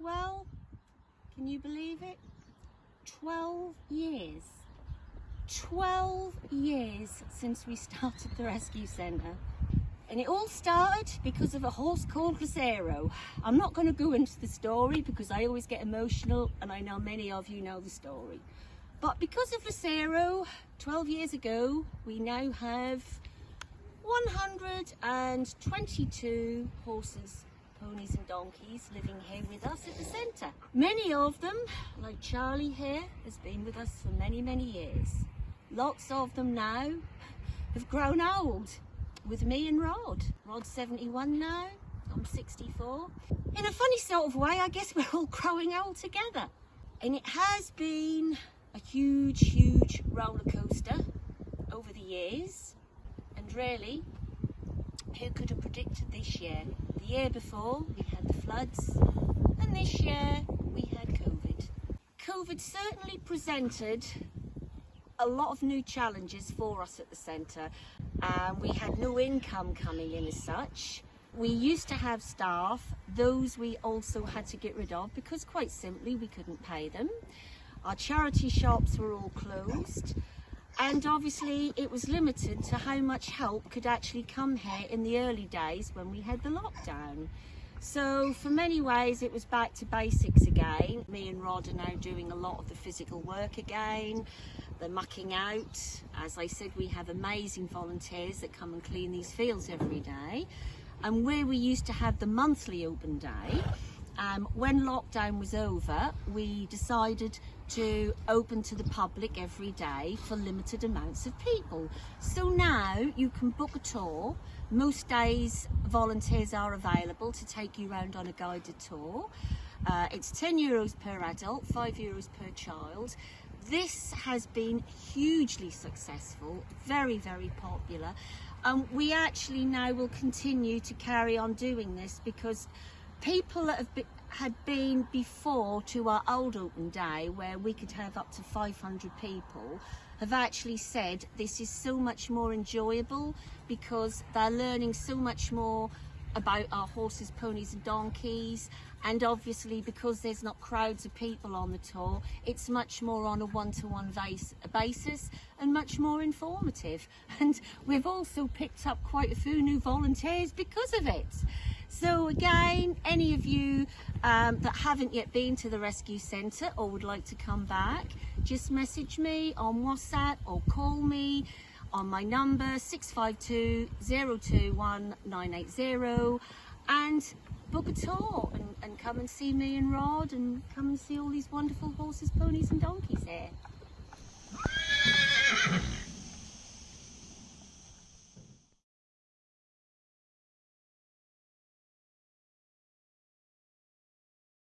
Well, can you believe it? 12 years. 12 years since we started the rescue centre. And it all started because of a horse called Lucero. I'm not going to go into the story because I always get emotional and I know many of you know the story. But because of Lucero, 12 years ago, we now have 122 horses ponies and donkeys living here with us at the centre. Many of them, like Charlie here, has been with us for many, many years. Lots of them now have grown old with me and Rod. Rod's 71 now, I'm 64. In a funny sort of way, I guess we're all growing old together. And it has been a huge, huge roller coaster over the years. And really, who could have predicted this year? The year before, we had the floods, and this year, we had COVID. COVID certainly presented a lot of new challenges for us at the centre. Um, we had no income coming in as such. We used to have staff, those we also had to get rid of because quite simply we couldn't pay them. Our charity shops were all closed and obviously it was limited to how much help could actually come here in the early days when we had the lockdown. So for many ways it was back to basics again. Me and Rod are now doing a lot of the physical work again, the mucking out. As I said, we have amazing volunteers that come and clean these fields every day. And where we used to have the monthly open day, um, when lockdown was over, we decided to open to the public every day for limited amounts of people. So now you can book a tour. Most days volunteers are available to take you around on a guided tour. Uh, it's 10 euros per adult, 5 euros per child. This has been hugely successful, very, very popular. Um, we actually now will continue to carry on doing this because people that have had been before to our old open day where we could have up to 500 people have actually said this is so much more enjoyable because they're learning so much more about our horses, ponies and donkeys and obviously because there's not crowds of people on the tour it's much more on a one-to-one -one basis and much more informative and we've also picked up quite a few new volunteers because of it. So again, any of you um, that haven't yet been to the rescue centre or would like to come back, just message me on WhatsApp or call me on my number 652 021 980 and book a tour and, and come and see me and Rod and come and see all these wonderful horses, ponies and donkeys here.